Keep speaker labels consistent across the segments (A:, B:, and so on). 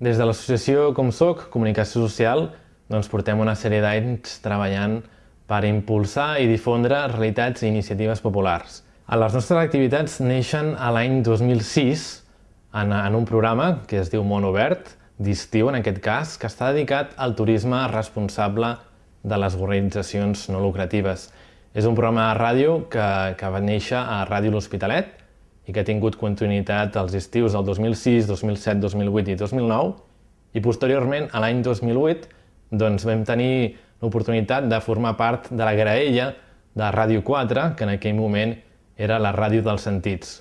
A: Des de l'associació Com Soc, Comunicació Social, doncs portem una sèrie d'anys treballant per impulsar i difondre realitats i iniciatives populars. Les nostres activitats neixen a l'any 2006 en, en un programa que es diu Món Obert, d'estiu en aquest cas, que està dedicat al turisme responsable de les organitzacions no lucratives. És un programa de ràdio que, que va néixer a Ràdio L'Hospitalet i que ha tingut continuïtat als estius del 2006, 2007, 2008 i 2009 i posteriorment, a l'any 2008, doncs vam tenir l'oportunitat de formar part de la graella de Ràdio 4, que en aquell moment era la ràdio dels sentits.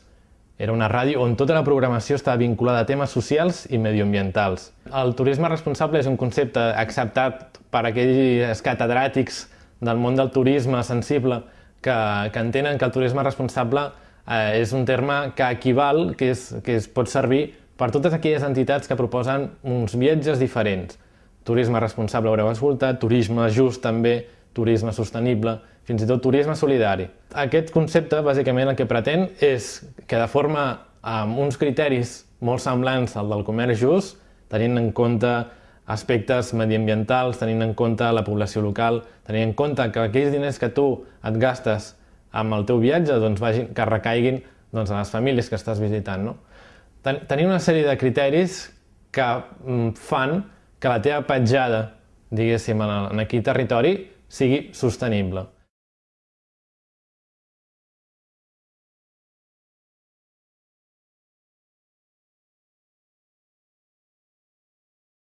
A: Era una ràdio on tota la programació estava vinculada a temes socials i medioambientals. El turisme responsable és un concepte acceptat per aquells catedràtics del món del turisme sensible que, que entenen que el turisme responsable eh, és un terme que equival, que, és, que es pot servir per totes aquelles entitats que proposen uns viatges diferents. Turisme responsable haureu escoltat, turisme just també, turisme sostenible, fins i tot turisme solidari. Aquest concepte, bàsicament, el que pretén és que de forma amb uns criteris molt semblants al del comerç just, tenint en compte aspectes mediambientals, tenint en compte la població local, tenint en compte que aquells diners que tu et gastes amb el teu viatge doncs, vagin, que recaiguin doncs, a les famílies que estàs visitant. No? Ten tenir una sèrie de criteris que mm, fan que la teva petjada, diguéssim, en, en aquell territori sigui sostenible.